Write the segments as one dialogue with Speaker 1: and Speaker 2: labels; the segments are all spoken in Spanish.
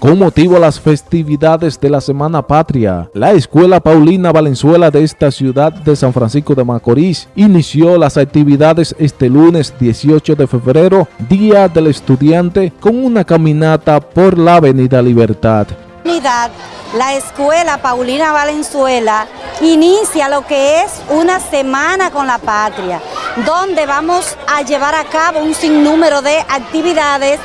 Speaker 1: Con motivo a las festividades de la Semana Patria, la Escuela Paulina Valenzuela de esta ciudad de San Francisco de Macorís inició las actividades este lunes 18 de febrero, Día del Estudiante, con una caminata por la Avenida Libertad.
Speaker 2: La Escuela Paulina Valenzuela inicia lo que es una semana con la patria, donde vamos a llevar a cabo un sinnúmero de actividades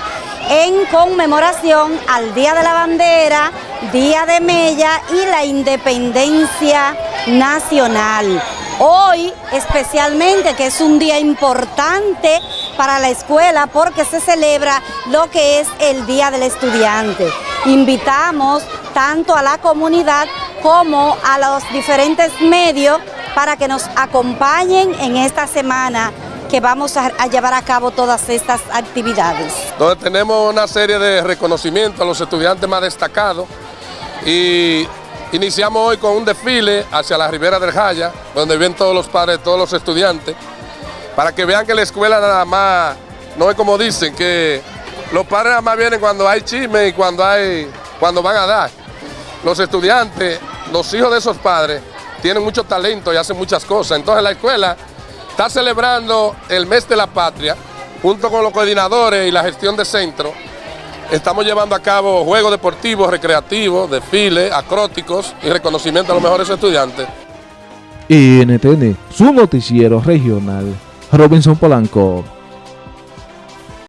Speaker 2: en conmemoración al Día de la Bandera, Día de Mella y la Independencia Nacional. Hoy especialmente, que es un día importante para la escuela porque se celebra lo que es el Día del Estudiante. Invitamos tanto a la comunidad como a los diferentes medios para que nos acompañen en esta semana que vamos a, llevar a cabo todas estas actividades.
Speaker 3: Donde tenemos una serie de reconocimientos a los estudiantes más destacados y iniciamos hoy con un desfile hacia la Ribera del Jaya, donde ven todos los padres, todos los estudiantes, para que vean que la escuela nada más, no es como dicen, que los padres nada más vienen cuando hay chisme y cuando, hay, cuando van a dar. Los estudiantes, los hijos de esos padres, tienen mucho talento y hacen muchas cosas. Entonces la escuela está celebrando el mes de la patria, junto con los coordinadores y la gestión de centro. Estamos llevando a cabo juegos deportivos, recreativos, desfiles, acróticos y reconocimiento a los mejores estudiantes.
Speaker 1: NTN, su noticiero regional, Robinson Polanco.